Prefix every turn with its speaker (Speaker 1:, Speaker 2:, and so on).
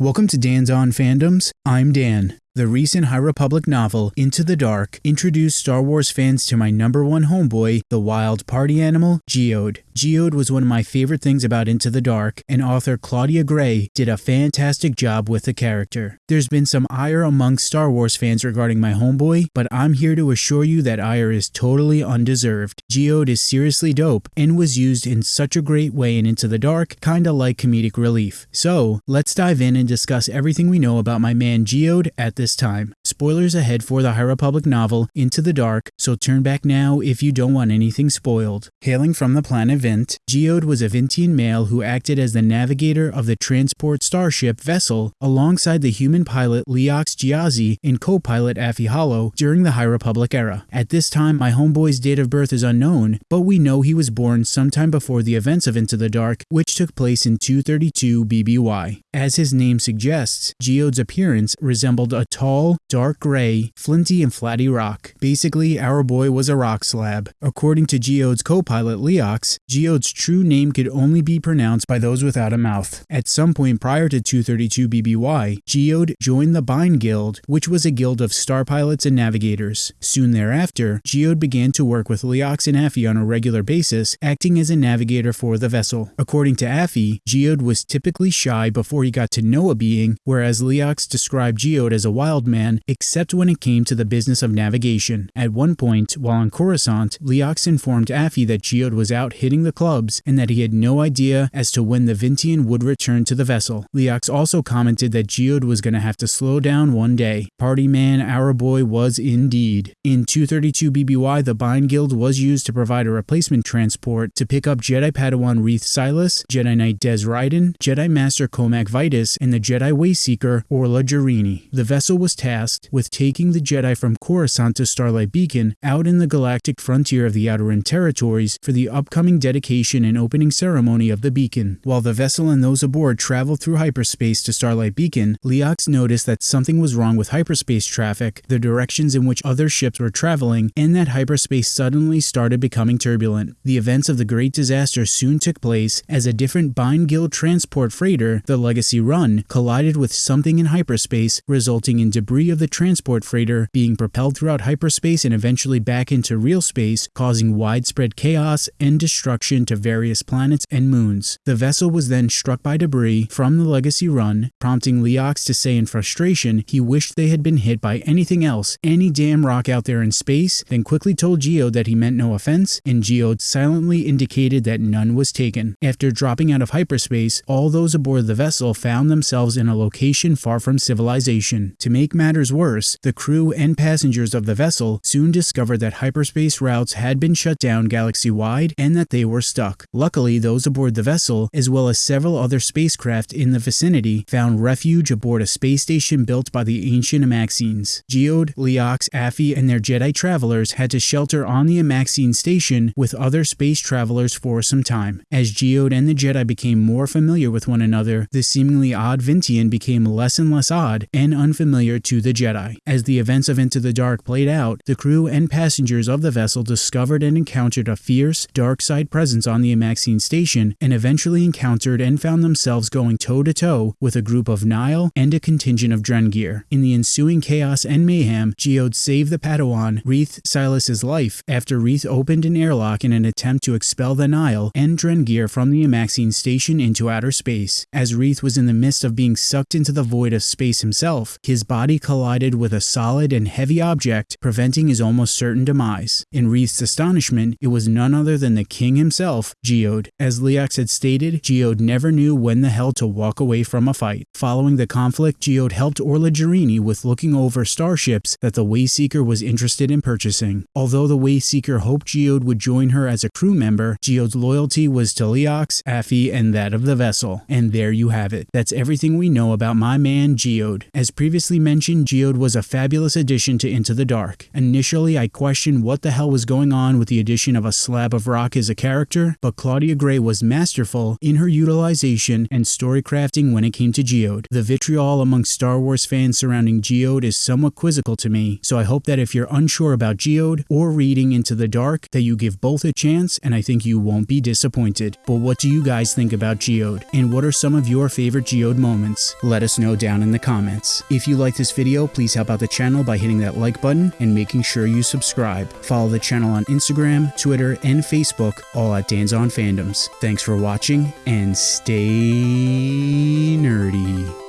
Speaker 1: Welcome to Dan's On Fandoms. I'm Dan. The recent High Republic novel, Into the Dark, introduced Star Wars fans to my number one homeboy, the wild party animal, Geode. Geode was one of my favorite things about Into the Dark, and author Claudia Gray did a fantastic job with the character. There's been some ire among Star Wars fans regarding my homeboy, but I'm here to assure you that ire is totally undeserved. Geode is seriously dope and was used in such a great way in Into the Dark, kinda like comedic relief. So, let's dive in and discuss everything we know about my man Geode at this time. Spoilers ahead for the High Republic novel Into the Dark, so turn back now if you don't want anything spoiled. Hailing from the planet Vint, Geode was a Vintian male who acted as the navigator of the transport starship Vessel alongside the human pilot Leox Gyasi and co-pilot Affie Hollow during the High Republic era. At this time, my homeboy's date of birth is unknown, but we know he was born sometime before the events of Into the Dark, which took place in 232 BBY. As his name suggests, Geode's appearance resembled a tall, dark gray, flinty and flatty rock. Basically, our boy was a rock slab. According to Geode's co-pilot Leox, Geode's true name could only be pronounced by those without a mouth. At some point prior to 232 BBY, Geode joined the Byne Guild, which was a guild of star pilots and navigators. Soon thereafter, Geode began to work with Leox and Affie on a regular basis, acting as a navigator for the vessel. According to Affie, Geode was typically shy before he got to know a being, whereas Leox described Geode as a wild man, except when it came to the business of navigation. At one point, while on Coruscant, Leox informed Affie that Geode was out hitting the clubs and that he had no idea as to when the Vintian would return to the vessel. Leox also commented that Geode was going to have to slow down one day. Party man, our boy was indeed. In 232 BBY, the Byne Guild was used to provide a replacement transport to pick up Jedi Padawan Reath Silas, Jedi Knight Dez Rydan, Jedi Master Cohmac Vitus, and the Jedi Wayseeker Orla Jareni. The vessel was tasked with taking the Jedi from Coruscant to Starlight Beacon out in the galactic frontier of the Outer Rim territories for the upcoming dedication and opening ceremony of the beacon. While the vessel and those aboard traveled through hyperspace to Starlight Beacon, Leox noticed that something was wrong with hyperspace traffic, the directions in which other ships were traveling, and that hyperspace suddenly started becoming turbulent. The events of the Great Disaster soon took place as a different Byne Guild transport freighter, the Legacy Run, collided with something in hyperspace, resulting in debris of the transport freighter being propelled throughout hyperspace and eventually back into real space, causing widespread chaos and destruction to various planets and moons. The vessel was then struck by debris from the Legacy Run, prompting Leox to say in frustration he wished they had been hit by anything else, any damn rock out there in space, then quickly told Geode that he meant no offense, and Geode silently indicated that none was taken. After dropping out of hyperspace, all those aboard the vessel found themselves in a location far from civilization. To make matters worse, the crew and passengers of the vessel soon discovered that hyperspace routes had been shut down galaxy-wide and that they were stuck. Luckily, those aboard the vessel, as well as several other spacecraft in the vicinity, found refuge aboard a space station built by the ancient Amaxines. Geode, Leox, Affie, and their Jedi travelers had to shelter on the Amaxine station with other space travelers for some time. As Geode and the Jedi became more familiar with one another, the seemingly odd Vintian became less and less odd and unfamiliar to the Jedi. As the events of Into the Dark played out, the crew and passengers of the vessel discovered and encountered a fierce, dark side presence on the Amaxine station and eventually encountered and found themselves going toe to toe with a group of Nihil and a contingent of Drengir. In the ensuing chaos and mayhem, Geode saved the Padawan Reath Silas's life after Reath opened an airlock in an attempt to expel the Nihil and Drengir from the Amaxine station into outer space. As Reath was in the midst of being sucked into the void of space himself, his body collided with a solid and heavy object, preventing his almost certain demise. In Reath's astonishment, it was none other than the king himself, Geode. As Leox had stated, Geode never knew when the hell to walk away from a fight. Following the conflict, Geode helped Orla Jareni with looking over starships that the Wayseeker was interested in purchasing. Although the Wayseeker hoped Geode would join her as a crew member, Geode's loyalty was to Leox, Affie, and that of the vessel. And there you have it. That's everything we know about my man Geode. As previously mentioned, Geode Was a fabulous addition to Into the Dark. Initially, I questioned what the hell was going on with the addition of a slab of rock as a character, but Claudia Gray was masterful in her utilization and story crafting when it came to Geode. The vitriol among Star Wars fans surrounding Geode is somewhat quizzical to me, so I hope that if you're unsure about Geode or reading Into the Dark, that you give both a chance and I think you won't be disappointed. But what do you guys think about Geode? And what are some of your favorite Geode moments? Let us know down in the comments. If you like this video, please help out the channel by hitting that like button and making sure you subscribe. Follow the channel on Instagram, Twitter, and Facebook, all at Dan's on Fandoms. Thanks for watching and stay nerdy.